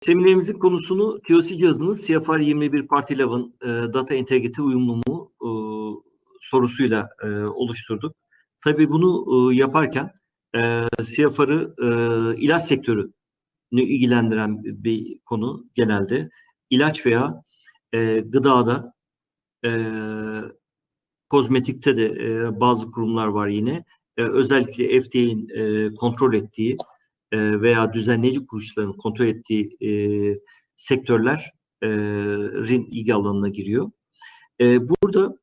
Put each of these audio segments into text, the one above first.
Seminerimizin konusunu TOC cihazının CFR 21 Part 11 e, Data Integrity uyumlu mu e, sorusuyla e, oluşturduk. Tabii bunu e, yaparken e, CFR'ı e, ilaç sektörü ilgilendiren bir konu genelde. İlaç veya e, gıdada, e, kozmetikte de e, bazı kurumlar var yine. E, özellikle FDA'nin e, kontrol ettiği e, veya düzenleyici kuruluşların kontrol ettiği e, sektörlerin ilgi alanına giriyor. E, burada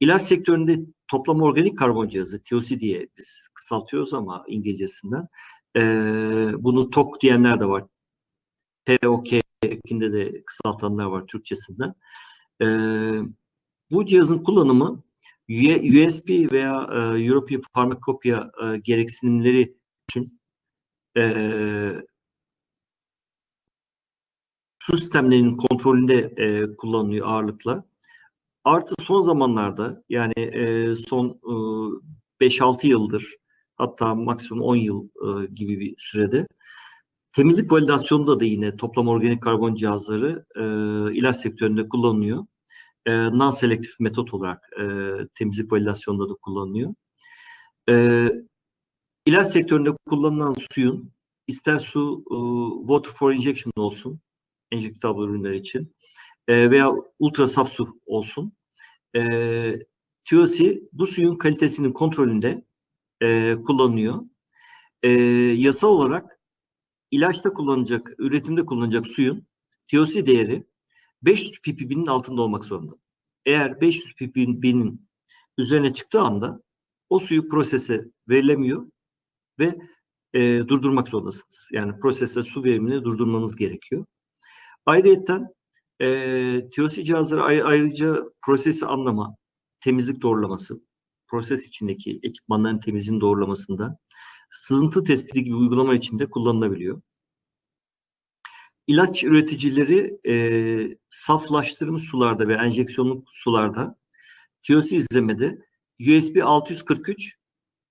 ilaç sektöründe toplam organik karbon cihazı, TOC diye biz kısaltıyoruz ama İngilizcesinden. E, bunu TOK diyenler de var. TOK ekinde de kısaltanlar var Türkçesinden. E, bu cihazın kullanımı USB veya e, European Pharmacopoeia e, gereksinimleri için e, su sistemlerinin kontrolünde e, kullanılıyor ağırlıkla. Artı son zamanlarda yani e, son e, 5-6 yıldır hatta maksimum 10 yıl e, gibi bir sürede temizlik validasyonunda da yine toplam organik karbon cihazları e, ilaç sektöründe kullanılıyor. E, non-selektif metot olarak e, temizlik validasyonunda da kullanılıyor. E, ilaç sektöründe kullanılan suyun ister su e, water for injection olsun enjektable ürünler için e, veya ultra saf su olsun. E, TOC bu suyun kalitesinin kontrolünde e, kullanılıyor. E, yasal olarak ilaçta kullanacak, üretimde kullanacak suyun TOC değeri 500 ppb'nin altında olmak zorunda. Eğer 500 ppb'nin üzerine çıktığı anda o suyu prosese verilemiyor ve e, durdurmak zorundasınız. Yani prosese su verimini durdurmanız gerekiyor. Ayrıca e, TOC cihazları ayrıca prosesi anlama, temizlik doğrulaması, proses içindeki ekipmanların temizliğini doğrulamasında sızıntı tespiti gibi uygulama içinde kullanılabiliyor. İlaç üreticileri e, saflaştırılmış sularda ve enjeksiyonlu sularda TOC izlemede USB 643,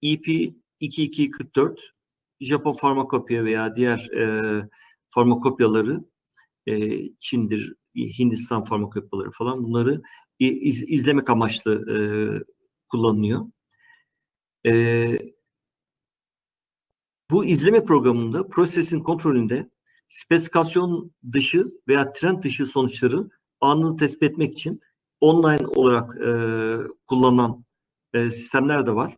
EP 2244, Japon farmakopya veya diğer e, farmakopyaları e, Çin'dir, Hindistan farmakopyaları falan bunları iz, izlemek amaçlı e, kullanılıyor. E, bu izleme programında prosesin kontrolünde spesifikasyon dışı veya trend dışı sonuçları anını tespit etmek için online olarak e, kullanılan e, sistemler de var.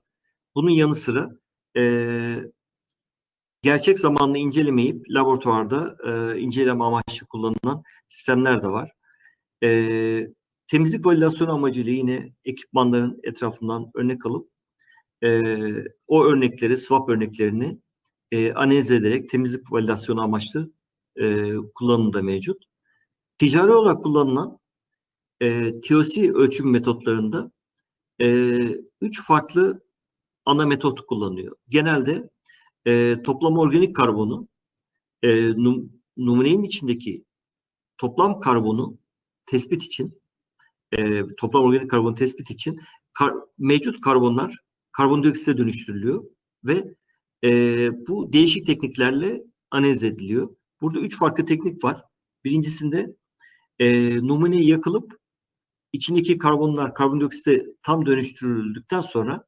Bunun yanı sıra e, gerçek zamanlı incelemeyip laboratuvarda e, inceleme amaçlı kullanılan sistemler de var. E, temizlik validasyonu amacıyla yine ekipmanların etrafından örnek alıp e, o örnekleri, swap örneklerini e, analiz ederek temizlik validasyonu amaçlı e, kullanımda mevcut. Ticari olarak kullanılan e, TOC ölçüm metotlarında e, üç farklı ana metot kullanılıyor. Genelde e, toplam organik karbonu e, num, numunenin içindeki toplam karbonu tespit için e, toplam organik karbon tespit için kar, mevcut karbonlar karbondioksite dönüştürülüyor ve e, bu değişik tekniklerle analiz ediliyor. Burada üç farklı teknik var. Birincisinde e, numune yakılıp içindeki karbonlar karbondioksite tam dönüştürüldükten sonra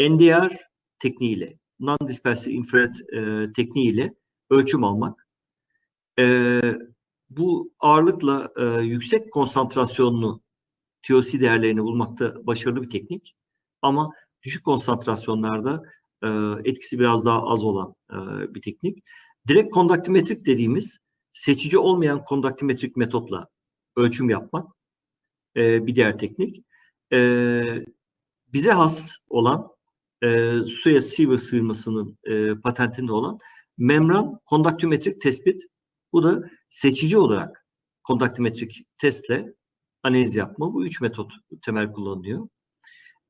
NDR tekniğiyle non-dispersive infrared e, tekniğiyle ölçüm almak. E, bu ağırlıkla e, yüksek konsantrasyonlu TOC değerlerini bulmakta başarılı bir teknik. Ama düşük konsantrasyonlarda e, etkisi biraz daha az olan e, bir teknik. Direkt kondaktimetrik dediğimiz seçici olmayan kondaktimetrik metotla ölçüm yapmak e, bir diğer teknik. E, bize has olan e, suya sieve sığmasının e, patentinde olan membran kondaktimetrik tespit. Bu da seçici olarak kondaktimetrik testle analiz yapma. Bu üç metot temel kullanılıyor.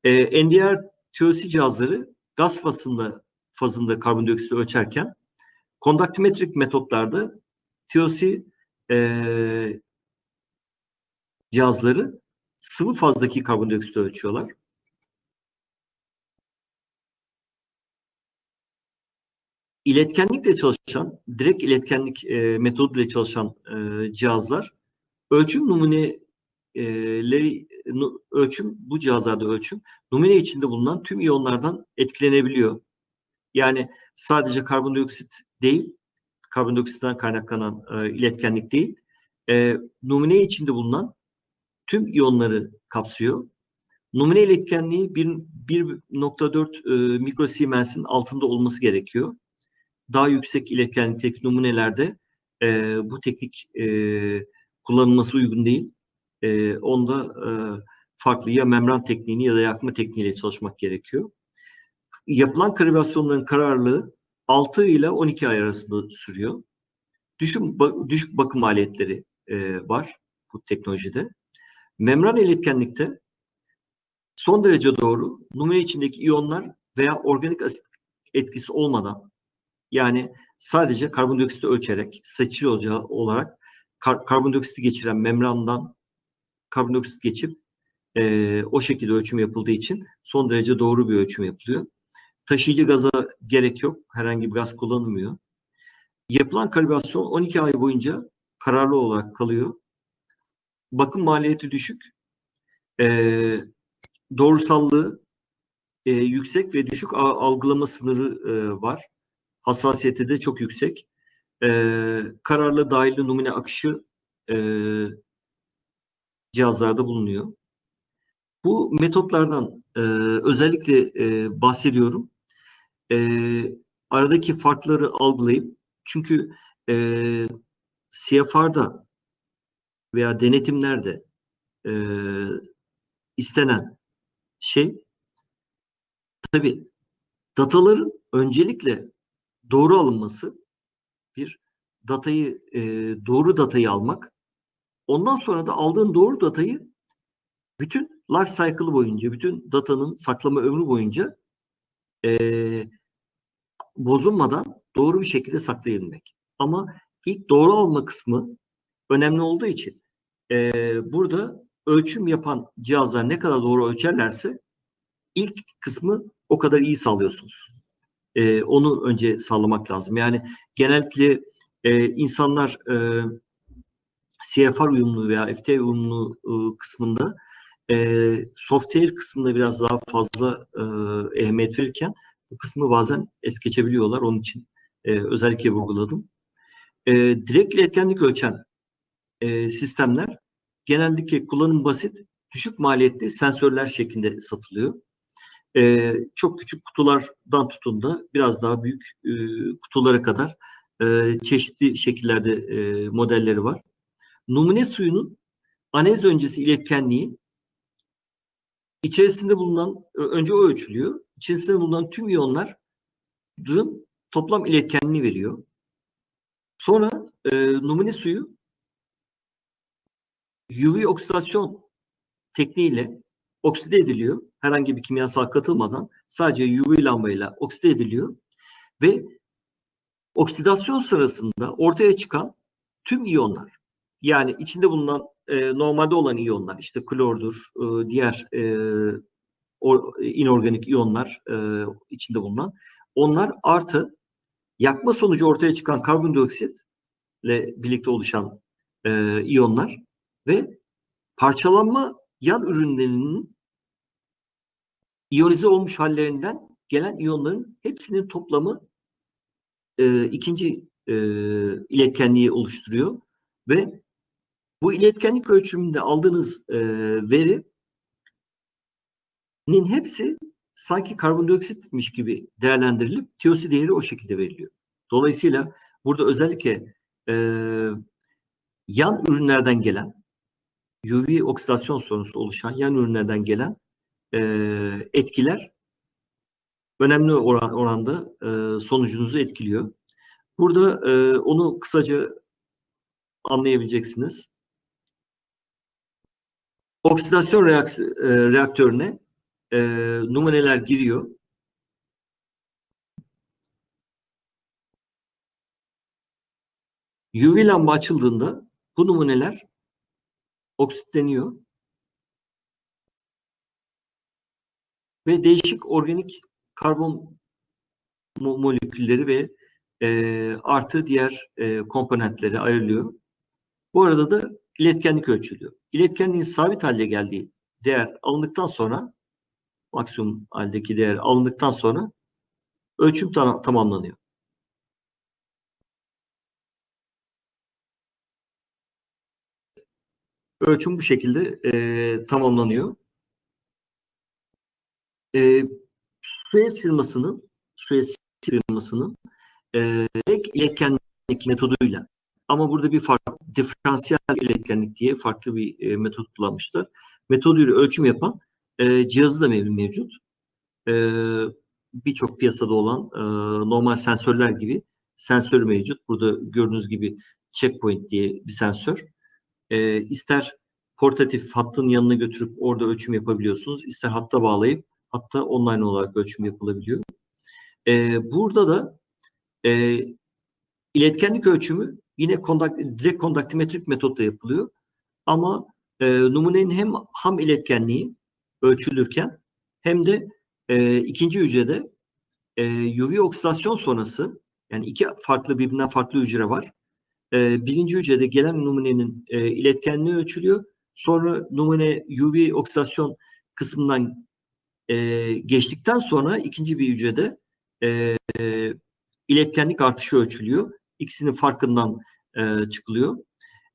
E, NDR TOC cihazları gaz fazında, fazında karbondioksit ölçerken kondaktimetrik metotlarda TOC e, cihazları sıvı fazdaki karbondioksit ölçüyorlar. İletkenlikle çalışan, direkt iletkenlik e, metoduyla çalışan e, cihazlar ölçüm numuneleri nu, ölçüm bu cihazlarda ölçüm numune içinde bulunan tüm iyonlardan etkilenebiliyor. Yani sadece karbondioksit değil, karbondioksitten kaynaklanan e, iletkenlik değil, e, numune içinde bulunan tüm iyonları kapsıyor. Numune iletkenliği 1.4 e, mikrosiemens'in altında olması gerekiyor. Daha yüksek iletkenlikteki numunelerde e, bu teknik e, kullanılması uygun değil. E, onda e, farklı ya membran tekniğini ya da yakma tekniğiyle çalışmak gerekiyor. Yapılan kalibrasyonların kararlılığı 6 ile 12 ay arasında sürüyor. Düşük, düşük bakım maliyetleri e, var bu teknolojide. Membran iletkenlikte son derece doğru numune içindeki iyonlar veya organik asit etkisi olmadan yani sadece karbondioksiti ölçerek seçici olarak kar karbondioksiti geçiren membrandan karbondioksit geçip e, o şekilde ölçüm yapıldığı için son derece doğru bir ölçüm yapılıyor. Taşıyıcı gaza gerek yok. Herhangi bir gaz kullanılmıyor. Yapılan kalibrasyon 12 ay boyunca kararlı olarak kalıyor. Bakım maliyeti düşük. E, doğrusallığı e, yüksek ve düşük algılama sınırı e, var. Hassasiyeti de çok yüksek. E, kararlı dahili numune akışı e, cihazlarda bulunuyor. Bu metotlardan e, özellikle e, bahsediyorum. E, aradaki farkları algılayıp çünkü e, CFR'da veya denetimlerde e, istenen şey tabi dataların öncelikle doğru alınması bir datayı e, doğru datayı almak ondan sonra da aldığın doğru datayı bütün life cycle boyunca bütün datanın saklama ömrü boyunca e, bozulmadan doğru bir şekilde saklayabilmek. Ama ilk doğru alma kısmı önemli olduğu için e, burada ölçüm yapan cihazlar ne kadar doğru ölçerlerse ilk kısmı o kadar iyi sağlıyorsunuz. E, onu önce sağlamak lazım. Yani genellikle e, insanlar e, CFR uyumlu veya FT uyumlu e, kısmında e, software kısmında biraz daha fazla e, ehemmiyet verirken bu kısmı bazen es geçebiliyorlar. Onun için e, özellikle vurguladım. E, direkt iletkenlik ölçen e, sistemler genellikle kullanım basit, düşük maliyetli sensörler şeklinde satılıyor. E, çok küçük kutulardan tutun da biraz daha büyük e, kutulara kadar e, çeşitli şekillerde e, modelleri var. Numune suyunun analiz öncesi iletkenliği içerisinde bulunan, önce o ölçülüyor. İçerisinde bulunan tüm iyonların toplam iletkenliği veriyor. Sonra e, numune suyu UV oksidasyon tekniğiyle okside ediliyor. Herhangi bir kimyasal katılmadan sadece UV lambayla okside ediliyor ve oksidasyon sırasında ortaya çıkan tüm iyonlar yani içinde bulunan e, normalde olan iyonlar işte klordur, e, diğer e, or, inorganik iyonlar e, içinde bulunan onlar artı yakma sonucu ortaya çıkan karbondioksitle birlikte oluşan e, iyonlar ve parçalanma yan ürünlerinin iyonize olmuş hallerinden gelen iyonların hepsinin toplamı e, ikinci e, iletkenliği oluşturuyor ve bu iletkenlik ölçümünde aldığınız e, verinin hepsi sanki karbondioksitmiş gibi değerlendirilip TOC değeri o şekilde veriliyor. Dolayısıyla burada özellikle e, yan ürünlerden gelen UV oksidasyon sonucu oluşan yan ürünlerden gelen e, etkiler önemli oran, oranda e, sonucunuzu etkiliyor. Burada e, onu kısaca anlayabileceksiniz. Oksidasyon reakt e, reaktörüne e, numuneler giriyor. UV lamba açıldığında bu numuneler oksitleniyor. Ve değişik organik karbon molekülleri ve e, artı diğer e, komponentleri ayrılıyor. Bu arada da iletkenlik ölçülüyor. İletkenliğin sabit halde geldiği değer alındıktan sonra maksimum haldeki değer alındıktan sonra ölçüm tam, tamamlanıyor. Ölçüm bu şekilde e, tamamlanıyor. E, Suez firmasının Suez firmasının e, iletkenlik metoduyla ama burada bir farklı diferansiyel iletkenlik diye farklı bir e, metot kullanmışlar. Metoduyla ölçüm yapan e, cihazı da mevcut. E, Birçok piyasada olan e, normal sensörler gibi sensör mevcut. Burada gördüğünüz gibi checkpoint diye bir sensör. E, ister portatif hattın yanına götürüp orada ölçüm yapabiliyorsunuz. İster hatta bağlayıp hatta online olarak ölçüm yapılabiliyor. E, burada da e, iletkenlik ölçümü yine kondak, direkt kondaktimetrik metotla yapılıyor. Ama e, numunenin hem ham iletkenliği ölçülürken hem de e, ikinci hücrede e, UV oksidasyon sonrası yani iki farklı birbirinden farklı hücre var. E, birinci hücrede gelen numunenin e, iletkenliği ölçülüyor. Sonra numune UV oksidasyon kısmından e, geçtikten sonra ikinci bir hücrede e, e, iletkenlik artışı ölçülüyor. İkisinin farkından e, çıkılıyor.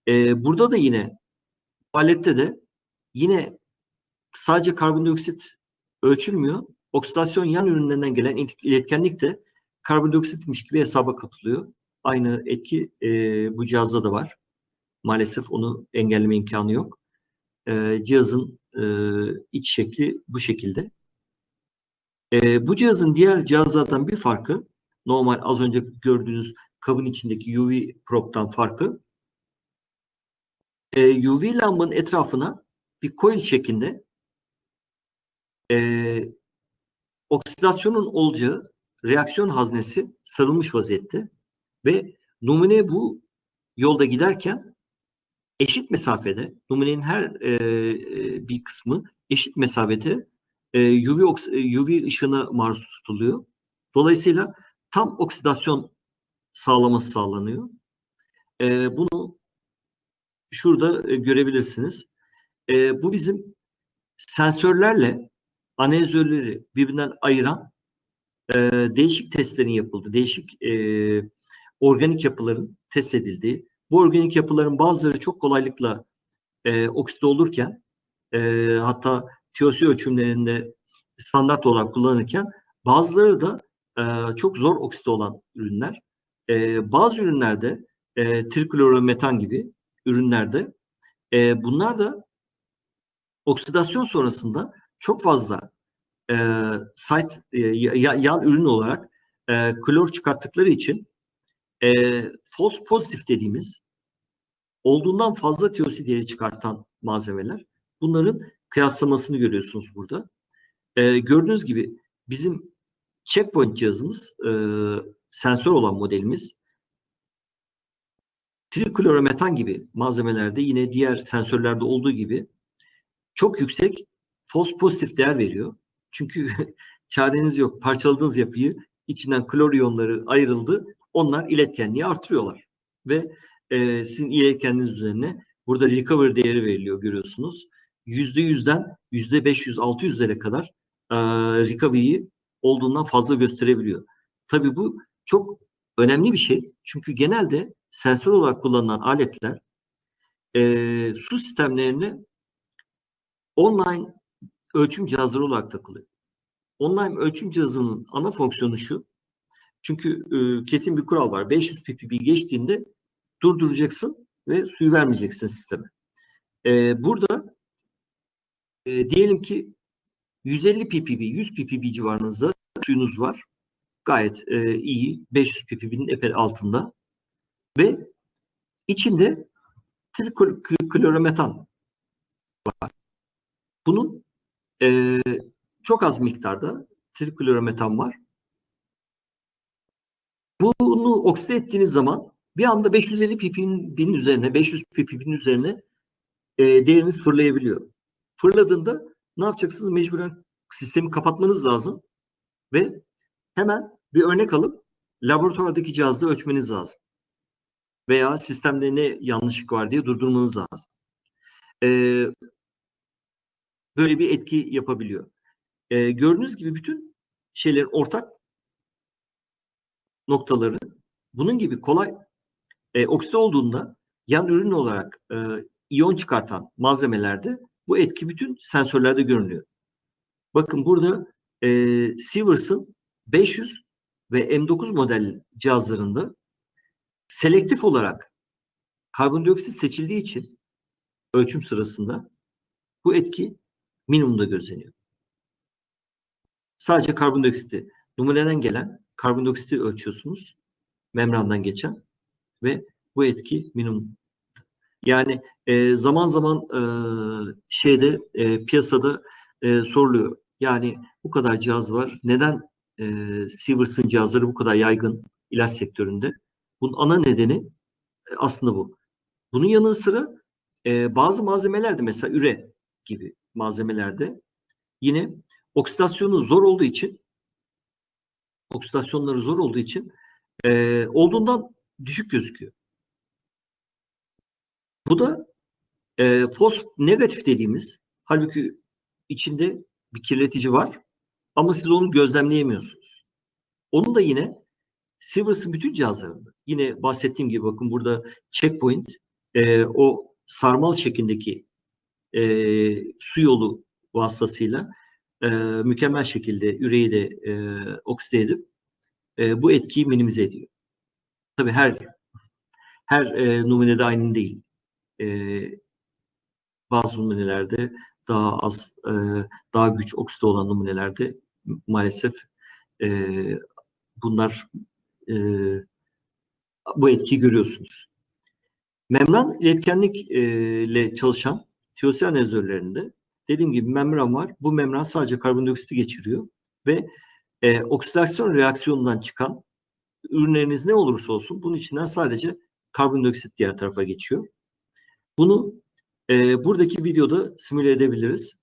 E, burada da yine alette de yine sadece karbondioksit ölçülmüyor. Oksidasyon yan ürünlerinden gelen iletkenlik de karbondioksitmiş gibi hesaba katılıyor. Aynı etki e, bu cihazda da var. Maalesef onu engelleme imkanı yok. E, cihazın e, iç şekli bu şekilde. E, bu cihazın diğer cihazlardan bir farkı normal az önce gördüğünüz kabın içindeki UV probe'dan farkı e, UV lambın etrafına bir coil şeklinde e, oksidasyonun olacağı reaksiyon haznesi sarılmış vaziyette ve numune bu yolda giderken eşit mesafede numunenin her e, e bir kısmı eşit mesafede e, UV, UV ışığına maruz tutuluyor. Dolayısıyla tam oksidasyon sağlaması sağlanıyor. E, bunu şurada e, görebilirsiniz. E, bu bizim sensörlerle analizörleri birbirinden ayıran e, değişik testlerin yapıldı. Değişik e, organik yapıların test edildiği. Bu organik yapıların bazıları çok kolaylıkla e, okside olurken e, hatta TOC ölçümlerinde standart olarak kullanırken bazıları da e, çok zor okside olan ürünler. E, bazı ürünlerde e, triklorometan gibi ürünlerde e, bunlar da oksidasyon sonrasında çok fazla e, site e, yan ürün olarak e, klor çıkarttıkları için e, false pozitif dediğimiz olduğundan fazla TOC değeri çıkartan malzemeler. Bunların kıyaslamasını görüyorsunuz burada. E, gördüğünüz gibi bizim checkpoint cihazımız e, sensör olan modelimiz triklorometan gibi malzemelerde yine diğer sensörlerde olduğu gibi çok yüksek false pozitif değer veriyor. Çünkü çareniz yok. Parçaladığınız yapıyı içinden klor iyonları ayrıldı. Onlar iletkenliği artırıyorlar. Ve e, sizin iletkenliğiniz üzerine burada recovery değeri veriliyor görüyorsunuz. %100'den %500-600'lere kadar e, recovery'yi olduğundan fazla gösterebiliyor. Tabii bu çok önemli bir şey. Çünkü genelde sensör olarak kullanılan aletler e, su sistemlerine online ölçüm cihazları olarak takılıyor. Online ölçüm cihazının ana fonksiyonu şu. Çünkü e, kesin bir kural var. 500 ppb geçtiğinde durduracaksın ve suyu vermeyeceksin sisteme. E, burada e, diyelim ki 150 ppb, 100 ppb civarınızda suyunuz var. Gayet e, iyi. 500 ppb'nin epey altında. Ve içinde triklorometan var. Bunun e, çok az miktarda triklorometan var. Bunu okside ettiğiniz zaman bir anda 550 ppb'nin üzerine, 500 ppb'nin üzerine e, değeriniz fırlayabiliyor. Fırladığında ne yapacaksınız? Mecburen sistemi kapatmanız lazım ve hemen bir örnek alıp laboratuvardaki cihazda ölçmeniz lazım. Veya sistemde ne yanlışlık var diye durdurmanız lazım. Ee, böyle bir etki yapabiliyor. Ee, gördüğünüz gibi bütün şeylerin ortak noktaları bunun gibi kolay e, okside olduğunda yan ürün olarak e, iyon çıkartan malzemelerde bu etki bütün sensörlerde görünüyor. Bakın burada e, Sievers'ın 500 ve M9 model cihazlarında selektif olarak karbondioksit seçildiği için ölçüm sırasında bu etki minimumda gözleniyor. Sadece karbondioksiti, numuneden gelen karbondioksiti ölçüyorsunuz. Membrandan geçen ve bu etki minimum. Yani e, zaman zaman e, şeyde e, piyasada e, soruluyor. Yani bu kadar cihaz var. Neden e, Sievers'ın cihazları bu kadar yaygın ilaç sektöründe? Bunun ana nedeni e, aslında bu. Bunun yanı sıra e, bazı malzemelerde mesela üre gibi malzemelerde yine oksidasyonu zor olduğu için oksidasyonları zor olduğu için e, olduğundan düşük gözüküyor. Bu da e, fos negatif dediğimiz halbuki içinde bir kirletici var ama siz onu gözlemleyemiyorsunuz. Onun da yine Sievers'ın bütün cihazlarında yine bahsettiğim gibi bakın burada checkpoint e, o sarmal şeklindeki e, su yolu vasıtasıyla e, mükemmel şekilde üreyi de e, okside edip e, bu etkiyi minimize ediyor. Tabii her her e, numunede aynı değil. E, bazı numunelerde daha az, e, daha güç okside olan numunelerde maalesef e, bunlar e, bu etkiyi görüyorsunuz. Membran iletkenlik e, ile çalışan tiyosel analizörlerinde dediğim gibi membran var. Bu membran sadece karbondioksiti geçiriyor ve e, oksidasyon reaksiyonundan çıkan ürünleriniz ne olursa olsun bunun içinden sadece karbondioksit diğer tarafa geçiyor. Bunu e, buradaki videoda simüle edebiliriz.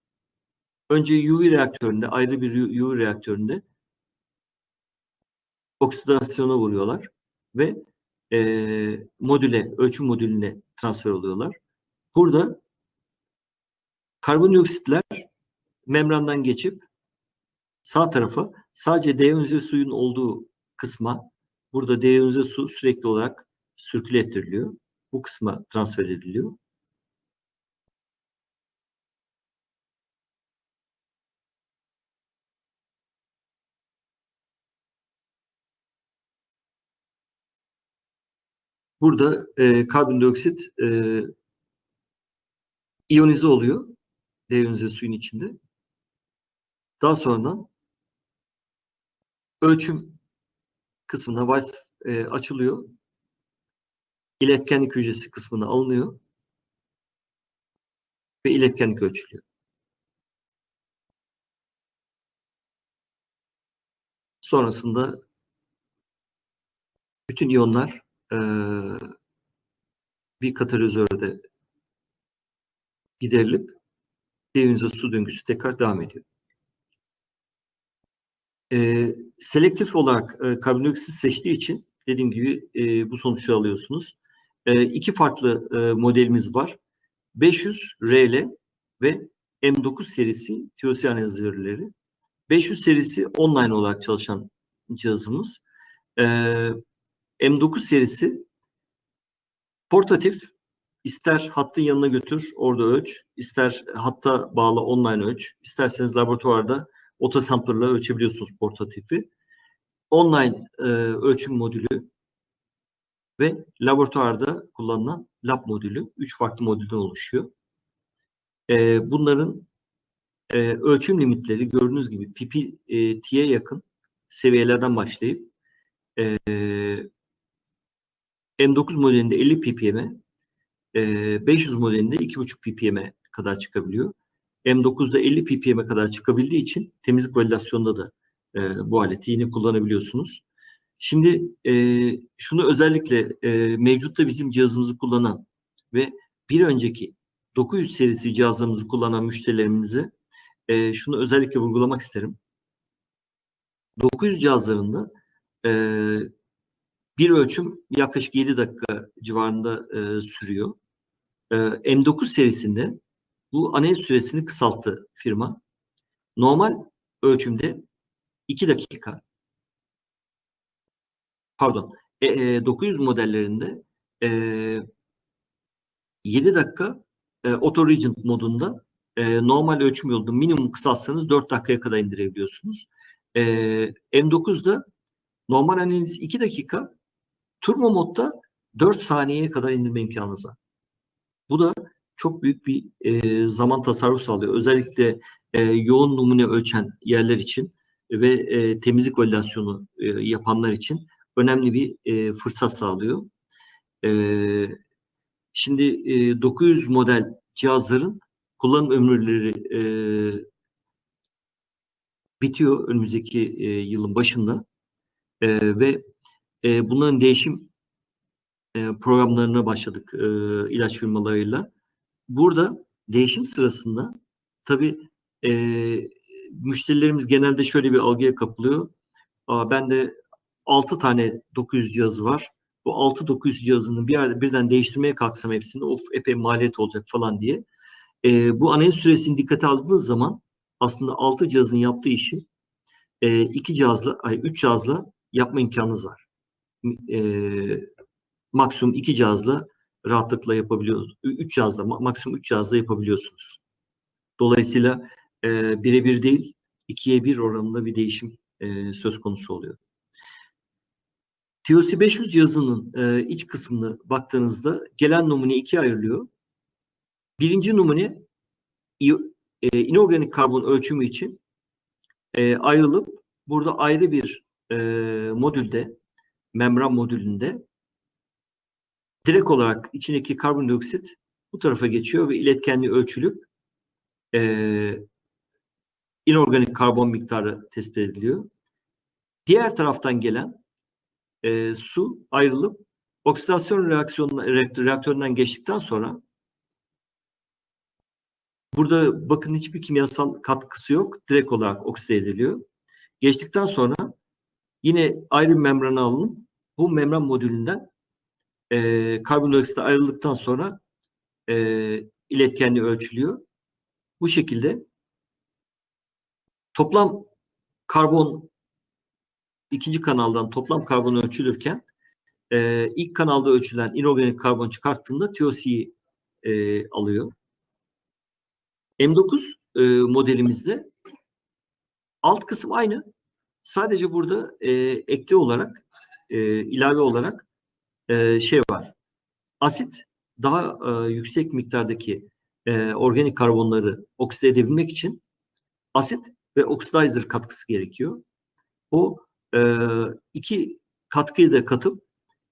Önce UV reaktöründe, ayrı bir UV reaktöründe oksidasyona vuruyorlar ve e, modüle, ölçüm modülüne transfer oluyorlar. Burada karbondioksitler membrandan geçip sağ tarafa sadece deyonize suyun olduğu kısma burada deyonize su sürekli olarak sürküle ettiriliyor. Bu kısma transfer ediliyor. Burada e, karbondioksit e, iyonize oluyor. Deyonize suyun içinde. Daha sonradan ölçüm kısmına valve e, açılıyor. İletkenlik hücresi kısmına alınıyor. Ve iletkenlik ölçülüyor. Sonrasında bütün iyonlar e, bir katalizörde giderilip deyonize su döngüsü tekrar devam ediyor. E, selektif olarak e, karbondioksit seçtiği için dediğim gibi e, bu sonuçları alıyorsunuz. E, iki farklı e, modelimiz var. 500 RL ve M9 serisi TOC analizörleri. 500 serisi online olarak çalışan cihazımız. E, M9 serisi portatif ister hattın yanına götür orada ölç, ister hatta bağlı online ölç, isterseniz laboratuvarda otosamplerla ölçebiliyorsunuz portatifi. Online e, ölçüm modülü ve laboratuvarda kullanılan lab modülü. Üç farklı modülden oluşuyor. E, bunların e, ölçüm limitleri gördüğünüz gibi PPT'ye yakın seviyelerden başlayıp e, M9 modelinde 50 ppm'e, e, 500 modelinde 2,5 ppm'e kadar çıkabiliyor. M9'da 50 ppm'e kadar çıkabildiği için temizlik validasyonunda da e, bu aleti yine kullanabiliyorsunuz. Şimdi e, şunu özellikle e, mevcutta bizim cihazımızı kullanan ve bir önceki 900 serisi cihazlarımızı kullanan müşterilerimize e, şunu özellikle vurgulamak isterim. 900 cihazlarında e, bir ölçüm yaklaşık 7 dakika civarında e, sürüyor. E, M9 serisinde bu analiz süresini kısalttı firma. Normal ölçümde 2 dakika pardon e, e, 900 modellerinde e, 7 dakika e, Auto Regent modunda e, normal ölçüm yolunda minimum kısaltsanız 4 dakikaya kadar indirebiliyorsunuz. E, M9'da normal analiz 2 dakika turbo modda 4 saniyeye kadar indirme imkanınız var. Bu da çok büyük bir e, zaman tasarrufu sağlıyor. Özellikle e, yoğun numune ölçen yerler için ve e, temizlik validasyonu e, yapanlar için önemli bir e, fırsat sağlıyor. E, şimdi e, 900 model cihazların kullanım ömürleri e, bitiyor önümüzdeki e, yılın başında e, ve e, bunların değişim e, programlarına başladık e, ilaç firmalarıyla. Burada değişim sırasında tabii e, müşterilerimiz genelde şöyle bir algıya kapılıyor. Aa, ben de 6 tane 900 cihazı var. Bu 6 900 cihazını bir yerde birden değiştirmeye kalksam hepsini of epey maliyet olacak falan diye. E, bu analiz süresini dikkate aldığınız zaman aslında 6 cihazın yaptığı işi e, 2 cihazla, ay 3 cihazla yapma imkanınız var. E, maksimum 2 cihazla rahatlıkla yapabiliyorsunuz. 3 cihazla, maksimum 3 cihazla yapabiliyorsunuz. Dolayısıyla e, birebir değil, ikiye bir oranında bir değişim e, söz konusu oluyor. TOC 500 yazının e, iç kısmını baktığınızda gelen numune ikiye ayrılıyor. Birinci numune e, inorganik karbon ölçümü için e, ayrılıp burada ayrı bir e, modülde, membran modülünde direkt olarak içindeki karbondioksit bu tarafa geçiyor ve iletkenliği ölçülüp e, inorganik karbon miktarı tespit ediliyor. Diğer taraftan gelen e, su ayrılıp oksidasyon reaksiyonuna, reaktöründen geçtikten sonra burada bakın hiçbir kimyasal katkısı yok. Direkt olarak okside ediliyor. Geçtikten sonra yine ayrı membrana alınıp bu membran modülünden e, karbondioksit ayrıldıktan sonra e, iletkenliği ölçülüyor. Bu şekilde toplam karbon ikinci kanaldan toplam karbon ölçülürken e, ilk kanalda ölçülen inorganik karbon çıkarttığında TOC'yi e, alıyor. M9 e, modelimizde alt kısım aynı. Sadece burada e, ekli olarak e, ilave olarak e, şey var. Asit daha e, yüksek miktardaki e, organik karbonları okside edebilmek için asit ve oxidizer katkısı gerekiyor. O e, iki katkıyı da katıp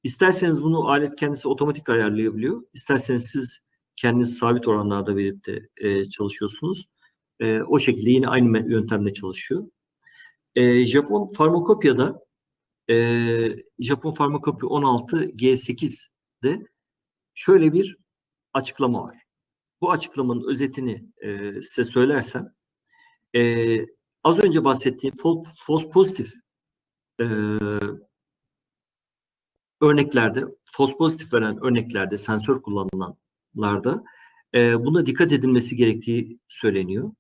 isterseniz bunu alet kendisi otomatik ayarlayabiliyor. İsterseniz siz kendiniz sabit oranlarda de e, çalışıyorsunuz. E, o şekilde yine aynı yöntemle çalışıyor. E, Japon farmakopyada e, Japon farmakopya 16 G8'de şöyle bir açıklama var. Bu açıklamanın özetini e, size söylersem e, az önce bahsettiğim false pozitif e, örneklerde, false pozitif veren örneklerde, sensör kullanılanlarda e, buna dikkat edilmesi gerektiği söyleniyor.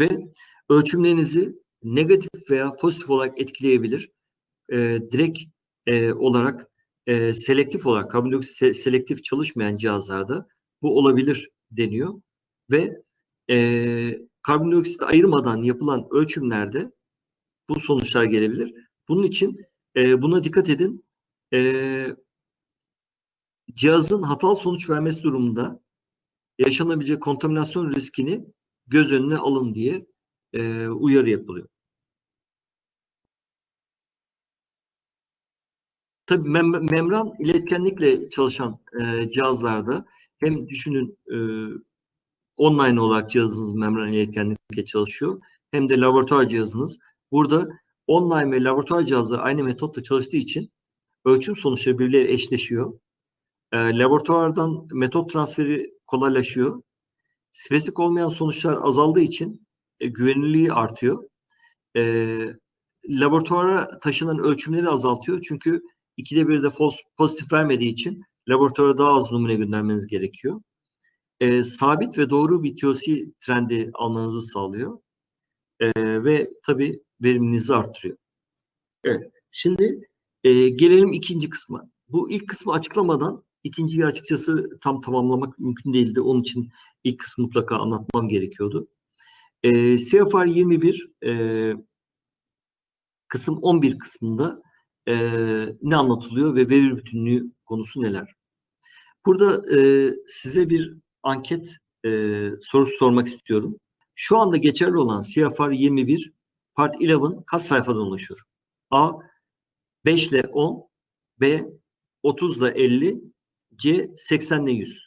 Ve ölçümlerinizi negatif veya pozitif olarak etkileyebilir. E, direkt e, olarak e, selektif olarak karbondioksit se selektif çalışmayan cihazlarda bu olabilir deniyor ve e, karbondioksit ayırmadan yapılan ölçümlerde bu sonuçlar gelebilir. Bunun için e, buna dikkat edin. E, cihazın hatalı sonuç vermesi durumunda yaşanabilecek kontaminasyon riskini göz önüne alın diye e, uyarı yapılıyor. Tabii mem membran iletkenlikle çalışan e, cihazlarda hem düşünün e, online olarak cihazınız membran iletkenlikle çalışıyor hem de laboratuvar cihazınız. Burada online ve laboratuvar cihazı aynı metotla çalıştığı için ölçüm sonuçları birbirleriyle eşleşiyor. E, laboratuvardan metot transferi kolaylaşıyor. Spesifik olmayan sonuçlar azaldığı için e, güvenilirliği artıyor. E, laboratuvara taşınan ölçümleri azaltıyor. Çünkü ikide bir de pozitif vermediği için laboratuvara daha az numune göndermeniz gerekiyor. E, sabit ve doğru bir TOC trendi almanızı sağlıyor. E, ve tabii veriminizi artırıyor. Evet. Şimdi e, gelelim ikinci kısma. Bu ilk kısmı açıklamadan ikinciyi açıkçası tam tamamlamak mümkün değildi. Onun için ilk kısmı mutlaka anlatmam gerekiyordu. E, CFR 21 e, kısım 11 kısmında e, ne anlatılıyor ve veri bütünlüğü konusu neler? Burada e, size bir anket e, sorusu sormak istiyorum. Şu anda geçerli olan CFR 21 Part 11 kaç sayfadan oluşur? A 5 ile 10, B 30 ile 50, C 80 ile 100.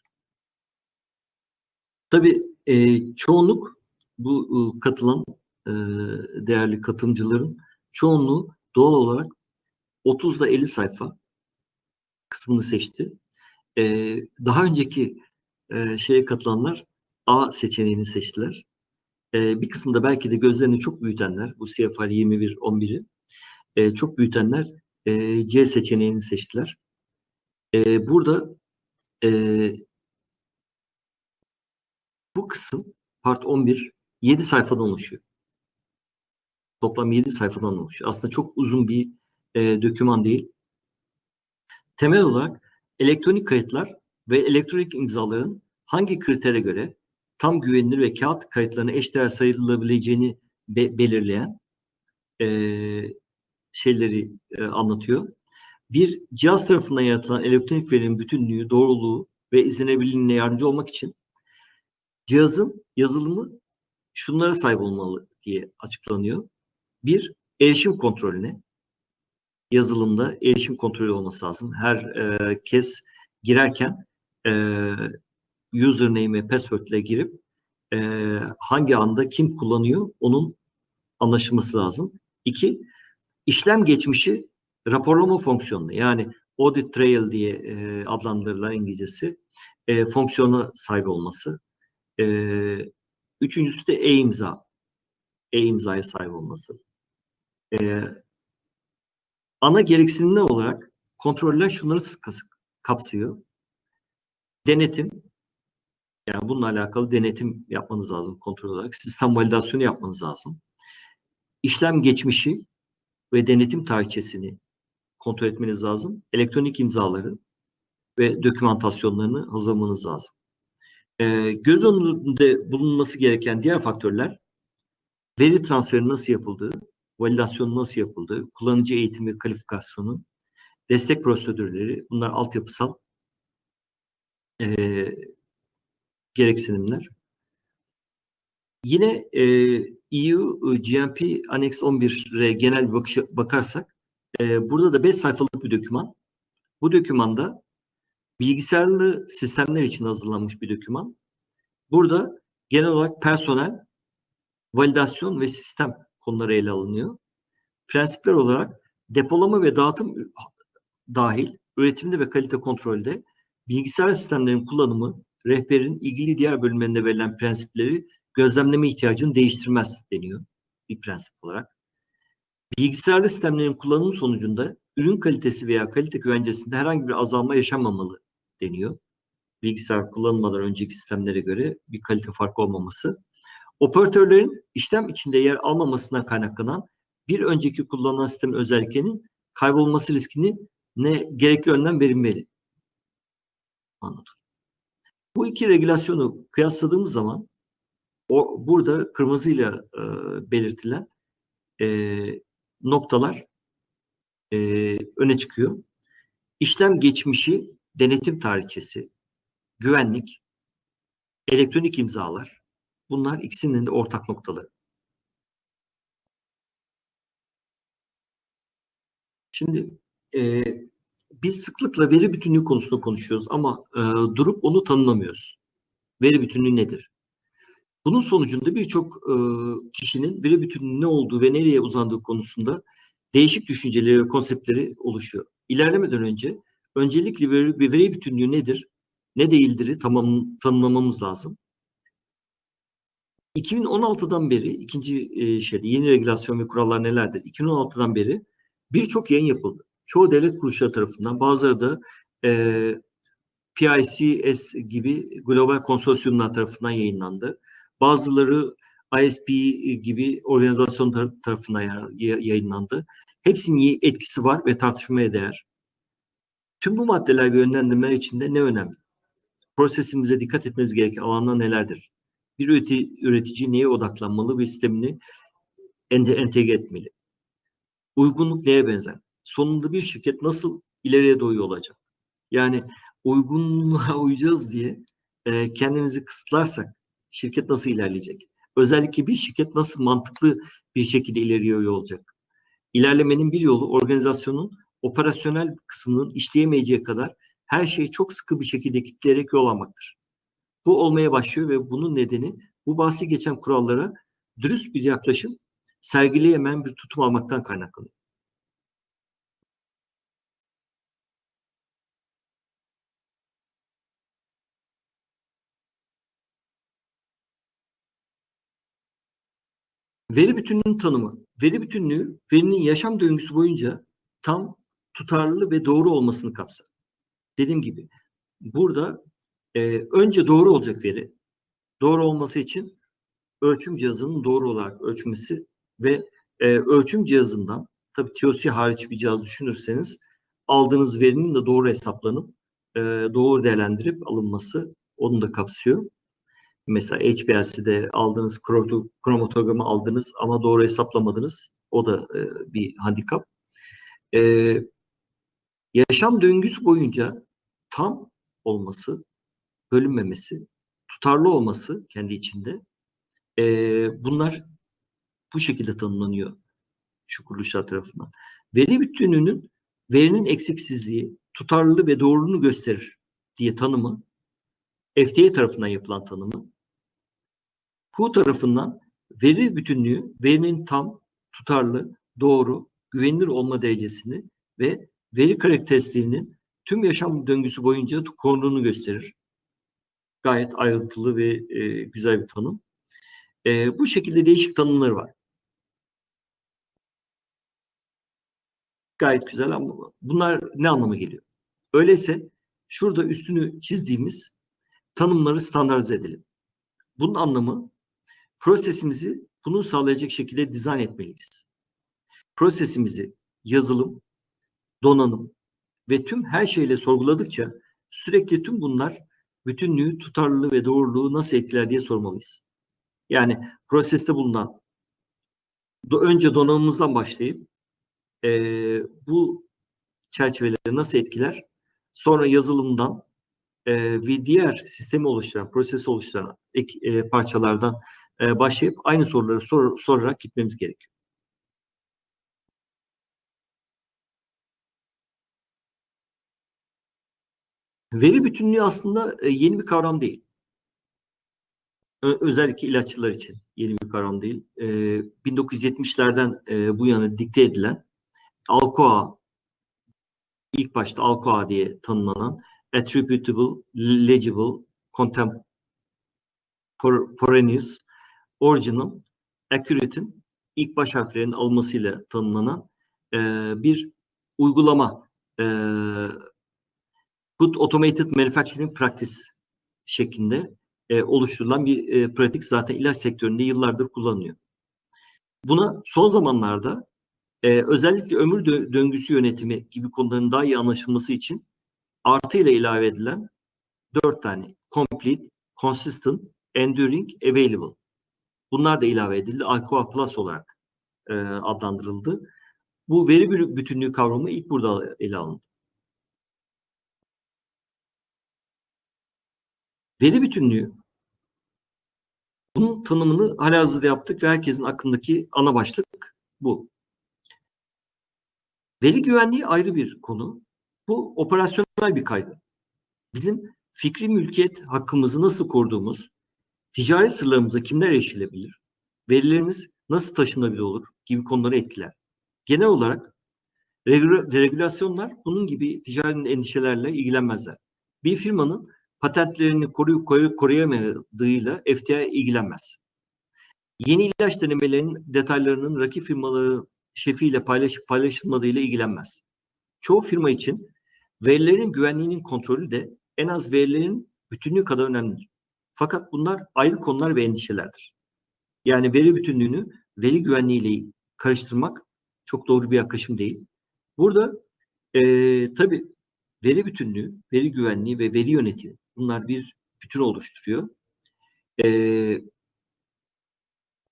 Tabii e, çoğunluk bu e, katılan e, değerli katılımcıların çoğunluğu doğal olarak 30 ile 50 sayfa kısmını seçti. E, daha önceki e, şeye katılanlar A seçeneğini seçtiler. E, bir kısımda belki de gözlerini çok büyütenler, bu CFR 21-11'i e, çok büyütenler e, C seçeneğini seçtiler. E, burada e, bu kısım part 11 7 sayfadan oluşuyor. Toplam 7 sayfadan oluşuyor. Aslında çok uzun bir e, döküman değil. Temel olarak elektronik kayıtlar ve elektronik imzaların hangi kritere göre tam güvenilir ve kağıt kayıtlarına eşdeğer sayılabileceğini be belirleyen e, şeyleri e, anlatıyor. Bir cihaz tarafından yaratılan elektronik verinin bütünlüğü, doğruluğu ve izlenebilirliğine yardımcı olmak için cihazın yazılımı şunlara sahip olmalı diye açıklanıyor. Bir, erişim kontrolüne. Yazılımda erişim kontrolü olması lazım. Her e, kez girerken e, username ve password ile girip e, hangi anda kim kullanıyor onun anlaşılması lazım. İki, işlem geçmişi raporlama fonksiyonu yani audit trail diye e, adlandırılan İngilizcesi e, fonksiyona sahip olması. E, üçüncüsü de e-imza. E-imzaya sahip olması. E, ana gereksinimler olarak kontroller şunları kapsıyor. Denetim, yani bununla alakalı denetim yapmanız lazım kontrol olarak. Sistem validasyonu yapmanız lazım. İşlem geçmişi ve denetim tarihçesini kontrol etmeniz lazım. Elektronik imzaları ve dokümantasyonlarını hazırlamanız lazım. Ee, göz önünde bulunması gereken diğer faktörler veri transferi nasıl yapıldığı, validasyon nasıl yapıldığı, kullanıcı eğitimi ve kalifikasyonu, destek prosedürleri, bunlar altyapısal e, gereksinimler. Yine e, EU GMP Annex 11'e genel bir bakış, bakarsak e, burada da 5 sayfalık bir doküman. Bu dokümanda bilgisayarlı sistemler için hazırlanmış bir doküman. Burada genel olarak personel, validasyon ve sistem konuları ele alınıyor. Prensipler olarak depolama ve dağıtım dahil üretimde ve kalite kontrolde bilgisayar sistemlerin kullanımı rehberin ilgili diğer bölümlerinde verilen prensipleri gözlemleme ihtiyacını değiştirmez deniyor bir prensip olarak. Bilgisayarlı sistemlerin kullanımı sonucunda ürün kalitesi veya kalite güvencesinde herhangi bir azalma yaşanmamalı deniyor. Bilgisayar kullanılmadan önceki sistemlere göre bir kalite farkı olmaması. Operatörlerin işlem içinde yer almamasından kaynaklanan bir önceki kullanılan sistemin özelliklerinin kaybolması riskini ne gerekli önlem verilmeli. Anladım. Bu iki regülasyonu kıyasladığımız zaman o burada kırmızıyla e, belirtilen e, noktalar e, öne çıkıyor. İşlem geçmişi, denetim tarihçesi, güvenlik, elektronik imzalar bunlar ikisinin de ortak noktaları. Şimdi e, biz sıklıkla veri bütünlüğü konusunda konuşuyoruz ama e, durup onu tanımlamıyoruz. Veri bütünlüğü nedir? Bunun sonucunda birçok e, kişinin veri bütünlüğü ne olduğu ve nereye uzandığı konusunda değişik düşünceleri ve konseptleri oluşuyor. İlerlemeden önce öncelikle veri, veri bütünlüğü nedir, ne değildir tamam, tanımlamamız lazım. 2016'dan beri ikinci e, şeyde yeni regülasyon ve kurallar nelerdir? 2016'dan beri birçok yayın yapıldı. çoğu devlet kuruluşları tarafından, bazıları da e, PICS gibi global konsorsiyumlar tarafından yayınlandı. Bazıları ISP gibi organizasyon tarafından yayınlandı. Hepsinin etkisi var ve tartışmaya değer. Tüm bu maddeler ve yönlendirmeler içinde ne önemli? Prosesimize dikkat etmemiz gereken alanlar nelerdir? Bir üretici, neye odaklanmalı ve sistemini entegre etmeli? Uygunluk neye benzer? Sonunda bir şirket nasıl ileriye doğru olacak? Yani uygunluğa uyacağız diye e, kendimizi kısıtlarsak şirket nasıl ilerleyecek? Özellikle bir şirket nasıl mantıklı bir şekilde ileriye olacak? İlerlemenin bir yolu organizasyonun operasyonel kısmının işleyemeyeceği kadar her şeyi çok sıkı bir şekilde kitleyerek yol almaktır. Bu olmaya başlıyor ve bunun nedeni bu bahsi geçen kurallara dürüst bir yaklaşım sergileyemeyen bir tutum almaktan kaynaklanıyor. Veri bütünlüğünün tanımı. Veri bütünlüğü verinin yaşam döngüsü boyunca tam, tutarlı ve doğru olmasını kapsar. Dediğim gibi burada e, önce doğru olacak veri. Doğru olması için ölçüm cihazının doğru olarak ölçmesi ve e, ölçüm cihazından tabi TOC hariç bir cihaz düşünürseniz aldığınız verinin de doğru hesaplanıp e, doğru değerlendirip alınması onu da kapsıyor. Mesela HPLC'de aldığınız kromatogramı aldınız ama doğru hesaplamadınız. O da e, bir handikap. E, yaşam döngüsü boyunca tam olması, bölünmemesi, tutarlı olması kendi içinde e, bunlar bu şekilde tanımlanıyor şu kuruluşlar tarafından. Veri bütünlüğünün verinin eksiksizliği, tutarlılığı ve doğruluğunu gösterir diye tanımı FDA tarafından yapılan tanımı WHO tarafından veri bütünlüğü verinin tam, tutarlı, doğru, güvenilir olma derecesini ve veri karakteristiğinin tüm yaşam döngüsü boyunca koruduğunu gösterir. Gayet ayrıntılı ve e, güzel bir tanım. E, bu şekilde değişik tanımları var. Gayet güzel ama bunlar ne anlama geliyor? Öyleyse şurada üstünü çizdiğimiz tanımları standartize edelim. Bunun anlamı prosesimizi bunu sağlayacak şekilde dizayn etmeliyiz. Prosesimizi yazılım, donanım ve tüm her şeyle sorguladıkça sürekli tüm bunlar bütünlüğü, tutarlılığı ve doğruluğu nasıl etkiler diye sormalıyız. Yani proseste bulunan önce donanımımızdan başlayıp e, bu çerçeveleri nasıl etkiler? Sonra yazılımdan e, ve diğer sistemi oluşturan, prosesi oluşturan ek, e, parçalardan e, başlayıp aynı soruları sor, sorarak gitmemiz gerekiyor. Veri bütünlüğü aslında e, yeni bir kavram değil. Özellikle ilaççılar için yeni bir kavram değil. E, 1970'lerden e, bu yana dikte edilen ALCOA ilk başta ALCOA diye tanımlanan Attributable, Legible, Contemporaneous Original, Accurate'in ilk baş harflerinin alınmasıyla tanımlanan e, bir uygulama e, Good Automated Manufacturing Practice şeklinde e, oluşturulan bir e, pratik zaten ilaç sektöründe yıllardır kullanılıyor. Buna son zamanlarda e, özellikle ömür dö döngüsü yönetimi gibi konuların daha iyi anlaşılması için artı ile ilave edilen dört tane complete, consistent, enduring, available Bunlar da ilave edildi. Alcoa Plus olarak e, adlandırıldı. Bu veri bütünlüğü kavramı ilk burada ele alındı. Veri bütünlüğü bunun tanımını halihazırda yaptık ve herkesin aklındaki ana başlık bu. Veri güvenliği ayrı bir konu. Bu operasyonel bir kaygı. Bizim fikri mülkiyet hakkımızı nasıl koruduğumuz, ticari sırlarımıza kimler erişilebilir, verilerimiz nasıl taşınabilir olur gibi konuları etkiler. Genel olarak regülasyonlar bunun gibi ticari endişelerle ilgilenmezler. Bir firmanın patentlerini koruyup koruyamadığıyla FDA ilgilenmez. Yeni ilaç denemelerinin detaylarının rakip firmaların şefiyle paylaşıp paylaşılmadığıyla ilgilenmez. çoğu firma için verilerin güvenliğinin kontrolü de en az verilerin bütünlüğü kadar önemlidir. Fakat bunlar ayrı konular ve endişelerdir. Yani veri bütünlüğünü veri güvenliğiyle karıştırmak çok doğru bir yaklaşım değil. Burada e, tabii veri bütünlüğü, veri güvenliği ve veri yönetimi bunlar bir bütün oluşturuyor. E,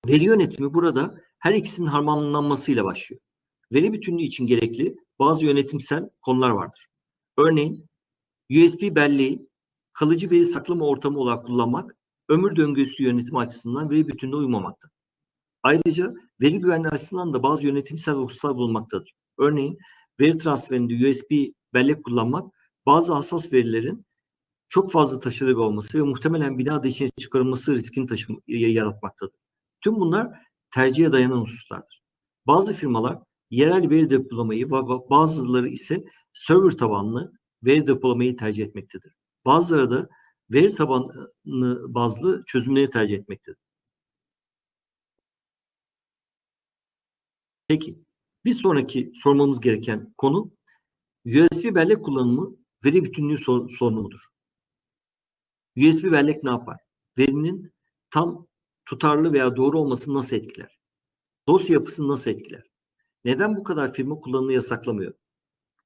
veri yönetimi burada her ikisinin harmanlanmasıyla başlıyor. Veri bütünlüğü için gerekli bazı yönetimsel konular vardır. Örneğin USB belleği kalıcı veri saklama ortamı olarak kullanmak ömür döngüsü yönetimi açısından veri bütünlüğüne uymamakta. Ayrıca veri güvenliği açısından da bazı yönetimsel hususlar bulunmaktadır. Örneğin veri transferinde USB bellek kullanmak bazı hassas verilerin çok fazla taşıdığı olması ve muhtemelen bina dışına çıkarılması riskini taşım, yaratmaktadır. Tüm bunlar tercihe dayanan hususlardır. Bazı firmalar yerel veri depolamayı ve bazıları ise server tabanlı veri depolamayı tercih etmektedir. Bazıları da veri tabanlı bazlı çözümleri tercih etmektedir. Peki, bir sonraki sormamız gereken konu USB bellek kullanımı veri bütünlüğü sor sorunu mudur? USB bellek ne yapar? Verinin tam tutarlı veya doğru olmasını nasıl etkiler? Dosya yapısını nasıl etkiler? Neden bu kadar firma kullanımı yasaklamıyor?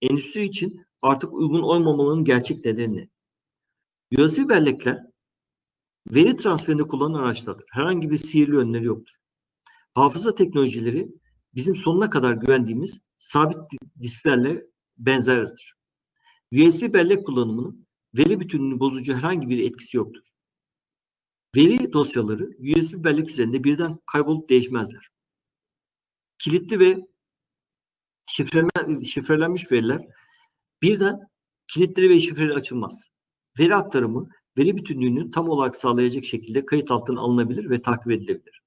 Endüstri için artık uygun olmamanın gerçek nedeni ne? USB bellekler veri transferinde kullanılan araçlardır. Herhangi bir sihirli yönleri yoktur. Hafıza teknolojileri bizim sonuna kadar güvendiğimiz sabit disklerle benzerdir. USB bellek kullanımının veri bütünlüğünü bozucu herhangi bir etkisi yoktur. Veri dosyaları USB bellek üzerinde birden kaybolup değişmezler. Kilitli ve şifrelenmiş veriler birden kilitleri ve şifreleri açılmaz. Veri aktarımı veri bütünlüğünü tam olarak sağlayacak şekilde kayıt altına alınabilir ve takip edilebilir.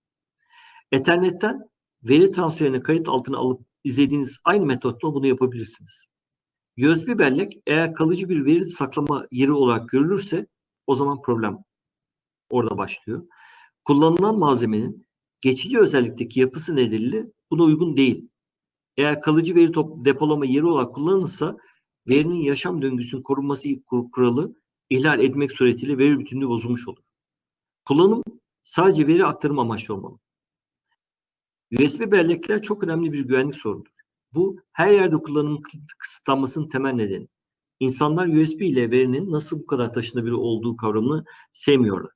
Ethernetten veri transferini kayıt altına alıp izlediğiniz aynı metotla bunu yapabilirsiniz. USB bellek eğer kalıcı bir veri saklama yeri olarak görülürse o zaman problem orada başlıyor. Kullanılan malzemenin geçici özellikteki yapısı nedeniyle buna uygun değil. Eğer kalıcı veri top, depolama yeri olarak kullanılırsa verinin yaşam döngüsünün korunması kuralı ihlal etmek suretiyle veri bütünlüğü bozulmuş olur. Kullanım sadece veri aktarım amaçlı olmalı. USB bellekler çok önemli bir güvenlik sorunudur. Bu her yerde kullanım kısıtlanmasının temel nedeni. İnsanlar USB ile verinin nasıl bu kadar taşınabilir olduğu kavramını sevmiyorlar.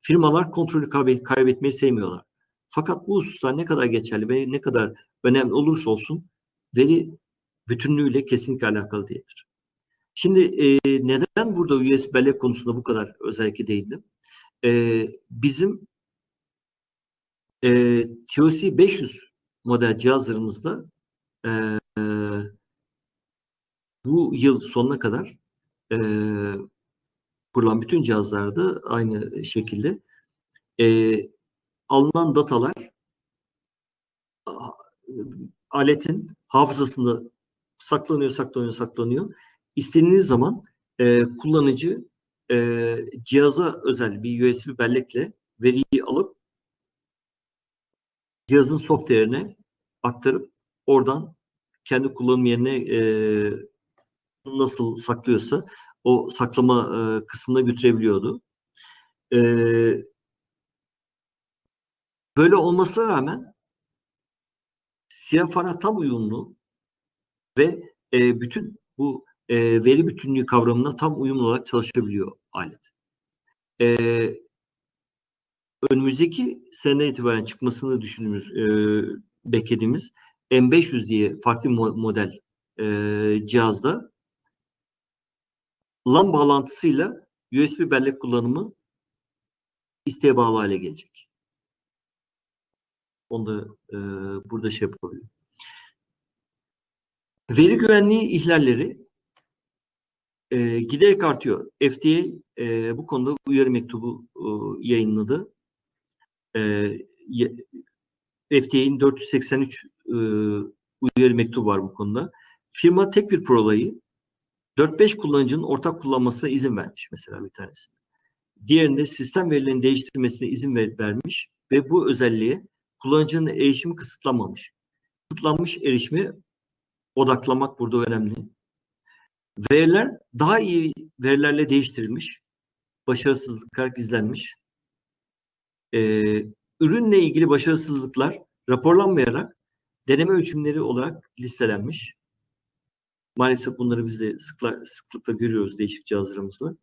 Firmalar kontrolü kaybetmeyi sevmiyorlar. Fakat bu hususlar ne kadar geçerli ve ne kadar önemli olursa olsun veri bütünlüğüyle kesinlikle alakalı değildir. Şimdi e, neden burada USB bellek konusunda bu kadar özellikle değindim? E, bizim e, TOC 500 model cihazlarımızda e, bu yıl sonuna kadar e, kurulan bütün cihazlarda aynı şekilde e, alınan datalar aletin hafızasında saklanıyor, saklanıyor, saklanıyor. İstediğiniz zaman e, kullanıcı e, cihaza özel bir USB bellekle veriyi alıp cihazın software'ine aktarıp oradan kendi kullanım yerine e, nasıl saklıyorsa o saklama e, kısmına götürebiliyordu. E, böyle olmasına rağmen CFR'a tam uyumlu ve e, bütün bu e, veri bütünlüğü kavramına tam uyumlu olarak çalışabiliyor alet. E, önümüzdeki sene itibaren çıkmasını düşündüğümüz, e, beklediğimiz M500 diye farklı model e, cihazda LAN bağlantısıyla USB bellek kullanımı isteğe bağlı hale gelecek. Onu da e, burada şey yapabilirim. Veri güvenliği ihlalleri e, giderek artıyor. FDA e, bu konuda uyarı mektubu e, yayınladı. E, FDA'nin 483 e, uyarı mektubu var bu konuda. Firma tek bir prolayı 4-5 kullanıcının ortak kullanmasına izin vermiş mesela bir tanesi. Diğerinde sistem verilerini değiştirmesine izin ver, vermiş ve bu özelliğe kullanıcının erişimi kısıtlanmamış. Kısıtlanmış erişimi odaklamak burada önemli. Veriler daha iyi verilerle değiştirilmiş, başarısızlıklar gizlenmiş. Ee, ürünle ilgili başarısızlıklar raporlanmayarak deneme ölçümleri olarak listelenmiş. Maalesef bunları biz de sıkla, sıklıkla görüyoruz değişik cihazlarımızda.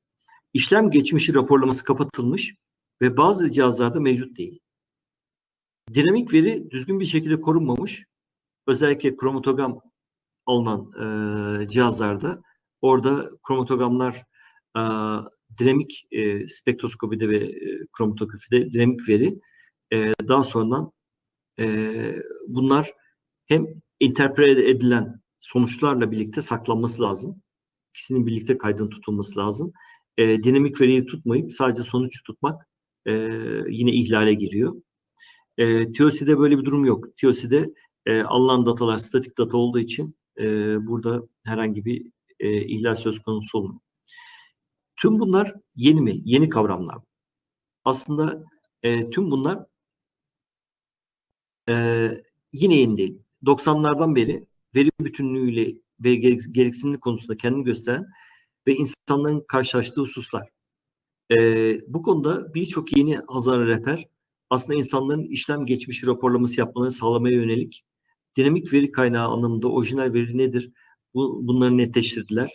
İşlem geçmişi raporlaması kapatılmış ve bazı cihazlarda mevcut değil. Dinamik veri düzgün bir şekilde korunmamış. Özellikle kromatogam alınan e, cihazlarda orada kromatogamlar e, dinamik e, spektroskopide ve e, kromatografide dinamik veri e, daha sonradan e, bunlar hem interpret edilen sonuçlarla birlikte saklanması lazım. İkisinin birlikte kaydın tutulması lazım. E, dinamik veriyi tutmayıp sadece sonuç tutmak e, yine ihlale giriyor. E, TOC'de böyle bir durum yok. TOC'de e, alınan datalar statik data olduğu için e, burada herhangi bir e, ihlal söz konusu olmuyor. Tüm bunlar yeni mi? Yeni kavramlar. Aslında e, tüm bunlar e, yine yeni değil. 90'lardan beri veri bütünlüğüyle ve gereksinimlik konusunda kendini gösteren ve insanların karşılaştığı hususlar. Ee, bu konuda birçok yeni hazar rehber aslında insanların işlem geçmişi raporlaması yapmalarını sağlamaya yönelik dinamik veri kaynağı anlamında orijinal veri nedir? Bu, bunları netleştirdiler.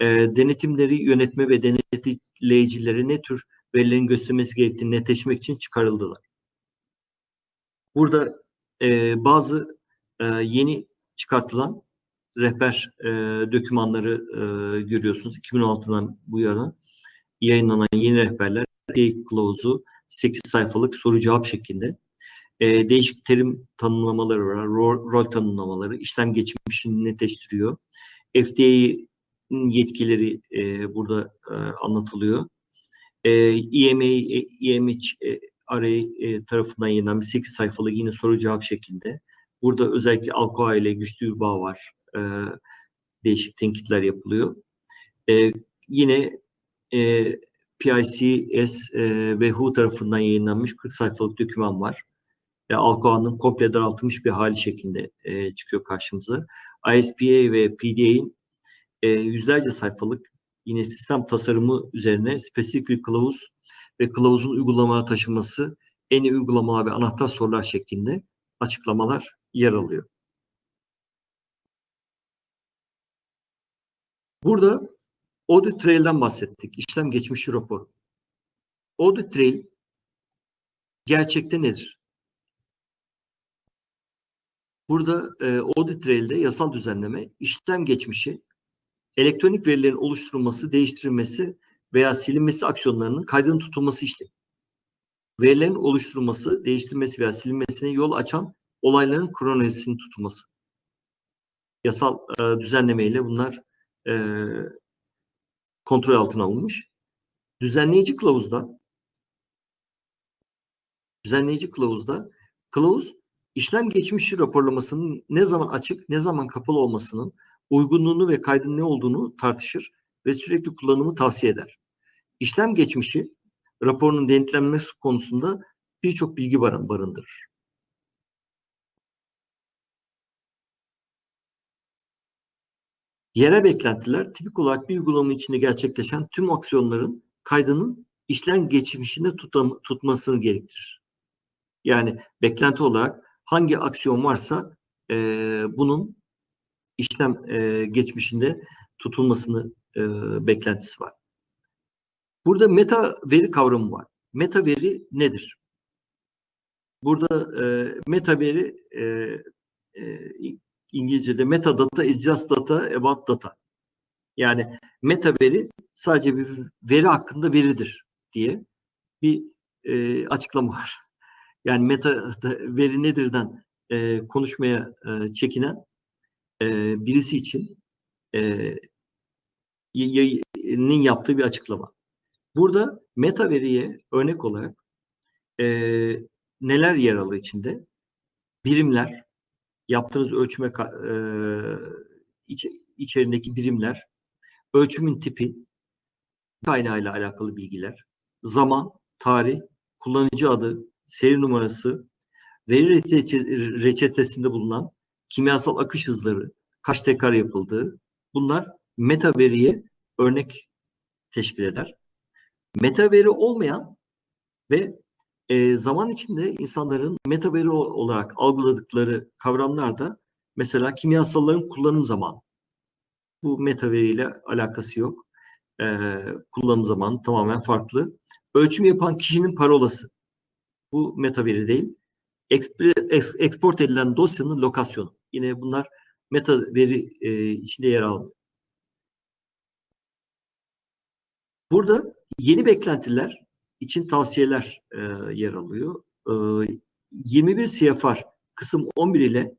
E, denetimleri yönetme ve denetleyicileri ne tür verilerin göstermesi gerektiğini netleşmek için çıkarıldılar. Burada e, bazı e, yeni çıkartılan rehber e, dokümanları e, görüyorsunuz. 2016'dan bu yana yayınlanan yeni rehberler kılavuzu 8 sayfalık soru cevap şeklinde. E, değişik terim tanımlamaları var, rol, rol tanımlamaları, işlem geçmişini netleştiriyor. FDA'nın yetkileri e, burada e, anlatılıyor. E, EMA, EMH e, Array e, tarafından yayınlanan 8 sayfalık yine soru cevap şeklinde. Burada özellikle Alcoa ile güçlü bir bağ var. E, değişik tenkitler yapılıyor. E, yine e, PICS e, ve WHO tarafından yayınlanmış 40 sayfalık doküman var. E, Alcoa'nın komple daraltılmış bir hali şeklinde e, çıkıyor karşımıza. ISPA ve PDA'in e, yüzlerce sayfalık yine sistem tasarımı üzerine spesifik bir kılavuz ve kılavuzun uygulamaya taşınması en iyi uygulamalar ve anahtar sorular şeklinde açıklamalar yer alıyor. Burada Audit Trail'den bahsettik. İşlem geçmişi raporu. Audit Trail gerçekte nedir? Burada e, Audit Trail'de yasal düzenleme, işlem geçmişi, elektronik verilerin oluşturulması, değiştirilmesi veya silinmesi aksiyonlarının kaydının tutulması işlemi. Verilerin oluşturulması, değiştirilmesi veya silinmesine yol açan olayların kronolojisinin tutulması. Yasal e, düzenlemeyle bunlar e, kontrol altına alınmış. Düzenleyici kılavuzda düzenleyici kılavuzda kılavuz işlem geçmişi raporlamasının ne zaman açık, ne zaman kapalı olmasının uygunluğunu ve kaydın ne olduğunu tartışır ve sürekli kullanımı tavsiye eder. İşlem geçmişi raporunun denetlenmesi konusunda birçok bilgi barındırır. Yere beklentiler tipik olarak bir uygulama içinde gerçekleşen tüm aksiyonların kaydının işlem geçmişinde tutam, tutmasını gerektirir. Yani beklenti olarak hangi aksiyon varsa e, bunun işlem e, geçmişinde tutulmasını e, beklentisi var. Burada meta veri kavramı var. Meta veri nedir? Burada e, meta veri e, e, İngilizce'de metadata is just data about data. Yani meta veri sadece bir veri hakkında veridir diye bir e, açıklama var. Yani meta veri nedirden e, konuşmaya e, çekinen e, birisi için e, yayının yaptığı bir açıklama. Burada meta veriye örnek olarak e, neler yer alır içinde? Birimler, yaptığınız ölçüme e, iç, içerisindeki birimler, ölçümün tipi, kaynağıyla alakalı bilgiler, zaman, tarih, kullanıcı adı, seri numarası, veri reçetesinde bulunan kimyasal akış hızları, kaç tekrar yapıldığı, bunlar meta veriye örnek teşkil eder. Meta veri olmayan ve e, zaman içinde insanların meta veri olarak algıladıkları kavramlar da mesela kimyasalların kullanım zamanı. Bu meta veriyle alakası yok. E, kullanım zamanı tamamen farklı. Ölçüm yapan kişinin parolası. Bu meta veri değil. Export edilen dosyanın lokasyonu. Yine bunlar meta veri e, içinde yer almıyor. Burada yeni beklentiler için tavsiyeler e, yer alıyor. E, 21 CFR kısım 11 ile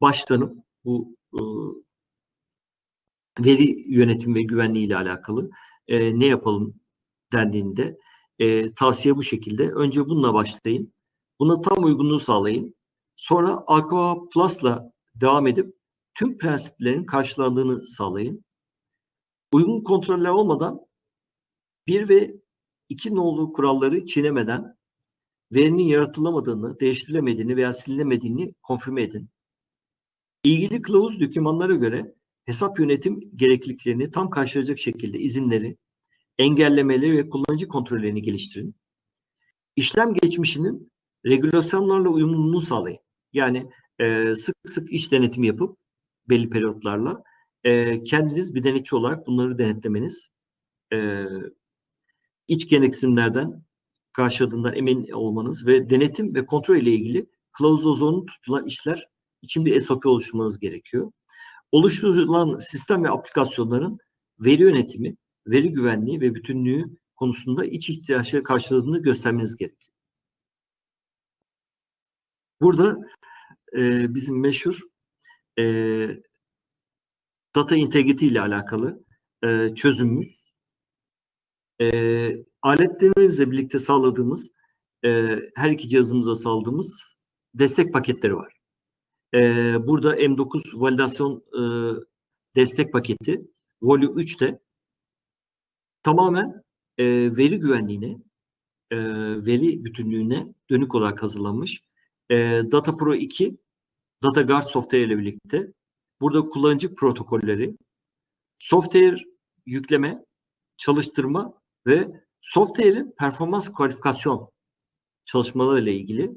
başlanıp bu e, veri yönetimi ve güvenliği ile alakalı e, ne yapalım dendiğinde e, tavsiye bu şekilde. Önce bununla başlayın. Buna tam uygunluğu sağlayın. Sonra Aqua Plus'la devam edip tüm prensiplerin karşılandığını sağlayın. Uygun kontroller olmadan bir ve iki nolu kuralları çiğnemeden verinin yaratılamadığını, değiştirilemediğini veya silinemediğini konfirme edin. İlgili kılavuz dokümanlara göre hesap yönetim gerekliliklerini tam karşılayacak şekilde izinleri, engellemeleri ve kullanıcı kontrollerini geliştirin. İşlem geçmişinin regülasyonlarla uyumluluğunu sağlayın. Yani e, sık sık iş denetimi yapıp belli periyotlarla e, kendiniz bir denetçi olarak bunları denetlemeniz e, iç gereksinimlerden karşıladığından emin olmanız ve denetim ve kontrol ile ilgili kılavuz ozonu tutulan işler için bir SOP oluşturmanız gerekiyor. Oluşturulan sistem ve aplikasyonların veri yönetimi, veri güvenliği ve bütünlüğü konusunda iç ihtiyaçları karşıladığını göstermeniz gerekiyor. Burada e, bizim meşhur e, data integrity ile alakalı e, çözümümüz e, aletlerimizle birlikte sağladığımız e, her iki cihazımıza sağladığımız destek paketleri var. E, burada M9 validasyon e, destek paketi Volume 3'te tamamen e, veri güvenliğine, e, veri bütünlüğüne dönük olarak hazırlanmış. E, Data Pro 2, Data Guard software ile birlikte burada kullanıcı protokolleri, software yükleme, çalıştırma ve software'in performans kualifikasyon çalışmaları ile ilgili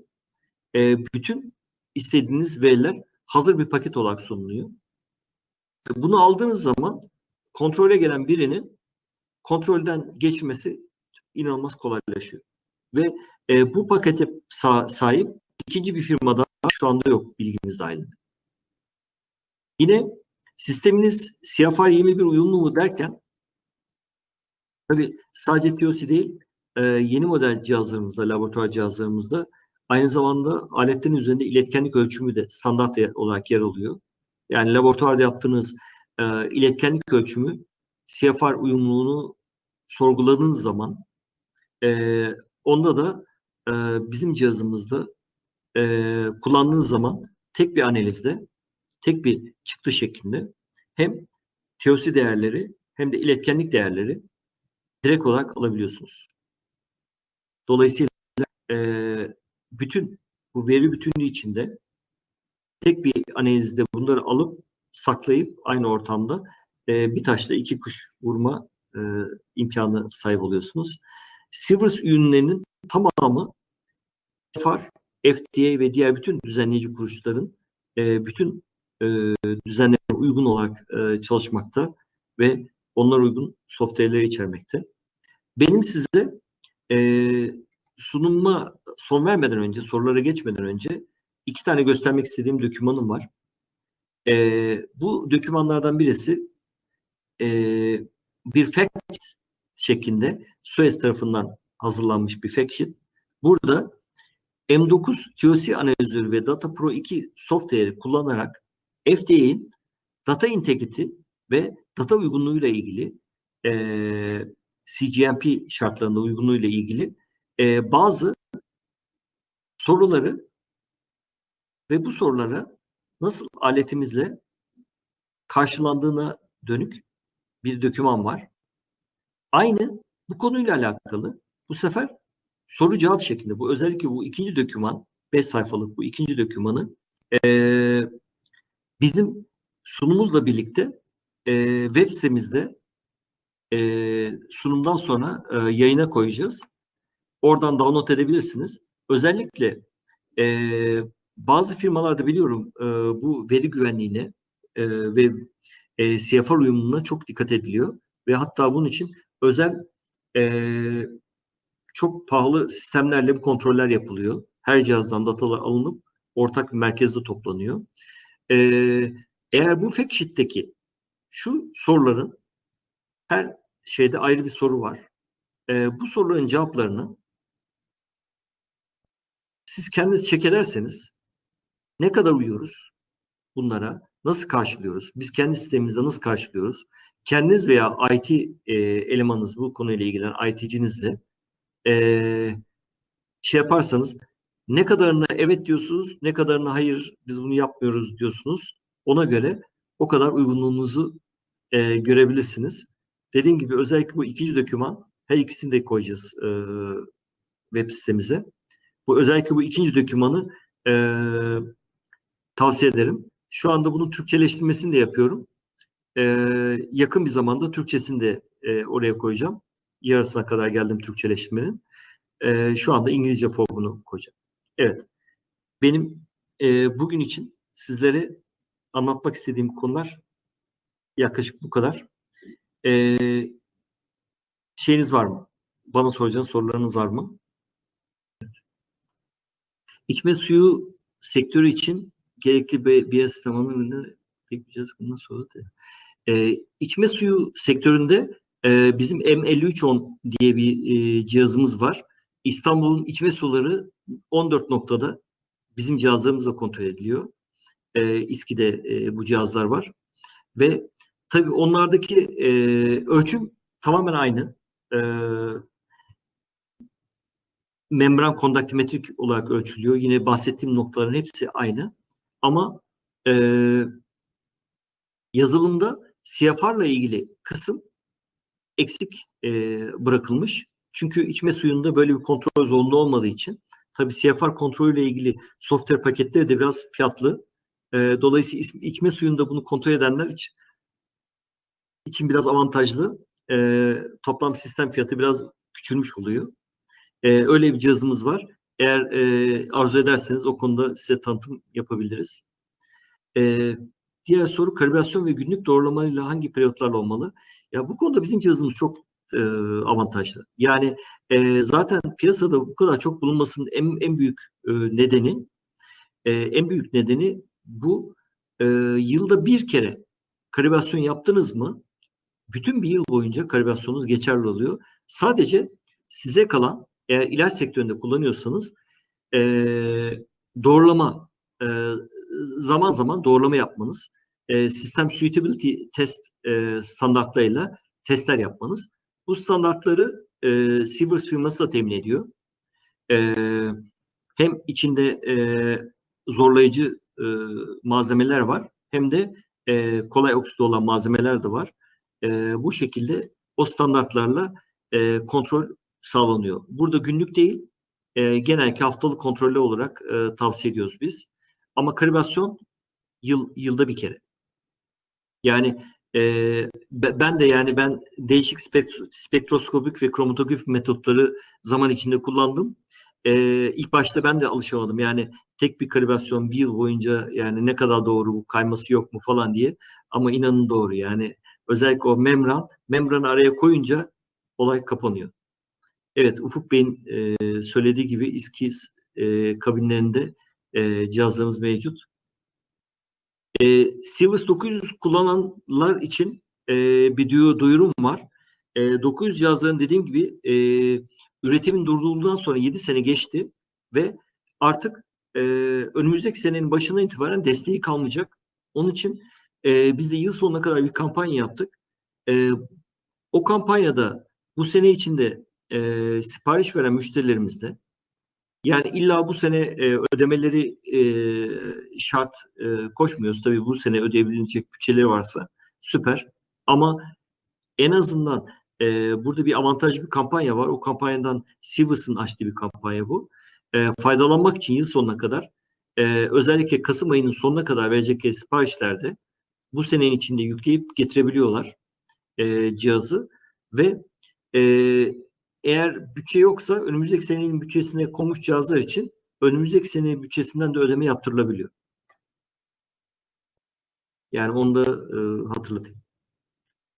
e, bütün istediğiniz veriler hazır bir paket olarak sunuluyor. Bunu aldığınız zaman kontrole gelen birinin kontrolden geçmesi inanılmaz kolaylaşıyor. Ve e, bu pakete sa sahip ikinci bir firmada şu anda yok bilginiz dahilinde. Yine sisteminiz CFR 21 uyumlu mu derken tabi sadece TOC değil e, yeni model cihazlarımızda, laboratuvar cihazlarımızda aynı zamanda aletlerin üzerinde iletkenlik ölçümü de standart olarak yer alıyor. Yani laboratuvarda yaptığınız e, iletkenlik ölçümü CFR uyumluluğunu sorguladığınız zaman e, onda da bizim cihazımızda kullandığınız zaman tek bir analizde, tek bir çıktı şeklinde hem TOC değerleri hem de iletkenlik değerleri direkt olarak alabiliyorsunuz. Dolayısıyla e, bütün bu veri bütünlüğü içinde tek bir analizde bunları alıp saklayıp aynı ortamda e, bir taşla iki kuş vurma e, imkanı sahip oluyorsunuz. Sivers ürünlerinin tamamı FAR, FDA ve diğer bütün düzenleyici kuruluşların e, bütün e, düzenlerine uygun olarak e, çalışmakta ve onlar uygun software'leri içermekte. Benim size e, sunuma son vermeden önce, sorulara geçmeden önce iki tane göstermek istediğim dokümanım var. E, bu dokümanlardan birisi e, bir fact şeklinde Suez tarafından hazırlanmış bir fact sheet. Burada M9 TOC analizörü ve Data Pro 2 software'i kullanarak FDA'in data integrity ve data uygunluğuyla ilgili e, CGMP şartlarında uygunluğuyla ilgili e, bazı soruları ve bu sorulara nasıl aletimizle karşılandığına dönük bir doküman var. Aynı bu konuyla alakalı bu sefer soru cevap şeklinde bu özellikle bu ikinci doküman 5 sayfalık bu ikinci dokümanı e, bizim sunumuzla birlikte e, web sitemizde e, sunumdan sonra e, yayına koyacağız. Oradan download edebilirsiniz. Özellikle e, bazı firmalarda biliyorum e, bu veri güvenliğine e, ve e, CFR uyumluluğuna çok dikkat ediliyor ve hatta bunun için özel e, çok pahalı sistemlerle bu kontroller yapılıyor. Her cihazdan datalar alınıp ortak bir merkezde toplanıyor. E, eğer bu fact sheet'teki şu soruların her şeyde ayrı bir soru var. E, bu soruların cevaplarını siz kendiniz çek ederseniz ne kadar uyuyoruz bunlara, nasıl karşılıyoruz, biz kendi sistemimizde nasıl karşılıyoruz, kendiniz veya IT e, elemanınız bu konuyla ilgilenen IT'cinizle e, şey yaparsanız ne kadarına evet diyorsunuz, ne kadarına hayır biz bunu yapmıyoruz diyorsunuz. Ona göre o kadar uygunluğunuzu e, görebilirsiniz. Dediğim gibi özellikle bu ikinci doküman her ikisini de koyacağız e, web sitemize. Bu özellikle bu ikinci dokümanı e, tavsiye ederim. Şu anda bunun Türkçeleştirmesini de yapıyorum. E, yakın bir zamanda Türkçesini de e, oraya koyacağım. Yarısına kadar geldim Türkçeleştirmenin. E, şu anda İngilizce formunu koyacağım. Evet. Benim e, bugün için sizlere anlatmak istediğim konular yaklaşık bu kadar. E, şeyiniz var mı? Bana soracağınız sorularınız var mı? İçme suyu sektörü için gerekli bir biyostamanın ürünü bekleyeceğiz. Bundan sonra da. E, içme suyu sektöründe e, bizim M5310 diye bir e, cihazımız var. İstanbul'un içme suları 14 noktada bizim cihazlarımızla kontrol ediliyor. E, İSKİ'de e, bu cihazlar var. Ve tabii onlardaki e, ölçüm tamamen aynı. E, membran kondaktimetrik olarak ölçülüyor. Yine bahsettiğim noktaların hepsi aynı. Ama e, yazılımda CFR'la ilgili kısım eksik e, bırakılmış. Çünkü içme suyunda böyle bir kontrol zorunlu olmadığı için tabii CFR kontrolüyle ilgili software paketleri de biraz fiyatlı. E, dolayısıyla içme suyunda bunu kontrol edenler için, biraz avantajlı. E, toplam sistem fiyatı biraz küçülmüş oluyor. E, öyle bir cihazımız var. Eğer e, arzu ederseniz o konuda size tanıtım yapabiliriz. E, diğer soru kalibrasyon ve günlük doğrulamayla hangi periyotlarla olmalı? Ya bu konuda bizim cihazımız çok e, avantajlı. Yani e, zaten piyasada bu kadar çok bulunmasının en, en büyük e, nedeni e, en büyük nedeni bu e, yılda bir kere kalibrasyon yaptınız mı bütün bir yıl boyunca kalibrasyonunuz geçerli oluyor. Sadece size kalan eğer ilaç sektöründe kullanıyorsanız e, doğrulama e, zaman zaman doğrulama yapmanız, e, sistem suitability test e, standartlarıyla testler yapmanız. Bu standartları e, Sivers firması da temin ediyor. E, hem içinde e, zorlayıcı e, malzemeler var hem de e, kolay okside olan malzemeler de var. E, bu şekilde o standartlarla e, kontrol sağlanıyor. Burada günlük değil, e, genellikle haftalık kontrollü olarak e, tavsiye ediyoruz biz. Ama kalibrasyon yıl, yılda bir kere. Yani e, ben de yani ben değişik spektroskopik ve kromatografik metotları zaman içinde kullandım. E, ilk başta ben de alışamadım. Yani tek bir kalibrasyon bir yıl boyunca yani ne kadar doğru bu kayması yok mu falan diye. Ama inanın doğru yani özellikle o membran, membranı araya koyunca olay kapanıyor. Evet, Ufuk Bey'in e, söylediği gibi İSKİ e, kabinlerinde e, cihazlarımız mevcut. E, Silvus 900 kullananlar için e, bir duyurum var. E, 900 cihazların dediğim gibi e, üretimin durdurulduğundan sonra 7 sene geçti ve artık e, önümüzdeki senenin başından itibaren desteği kalmayacak. Onun için e, biz de yıl sonuna kadar bir kampanya yaptık. E, o kampanyada bu sene içinde e, sipariş veren müşterilerimizde yani illa bu sene e, ödemeleri e, şart e, koşmuyoruz. Tabii bu sene ödeyebilecek bütçeleri varsa süper. Ama en azından e, burada bir avantajlı bir kampanya var. O kampanyadan Sivas'ın açtığı bir kampanya bu. E, faydalanmak için yıl sonuna kadar e, özellikle Kasım ayının sonuna kadar verecek siparişlerde bu senenin içinde yükleyip getirebiliyorlar e, cihazı ve e, eğer bütçe yoksa önümüzdeki senenin bütçesine konmuş cihazlar için önümüzdeki senenin bütçesinden de ödeme yaptırılabiliyor. Yani onu da e, hatırlatayım.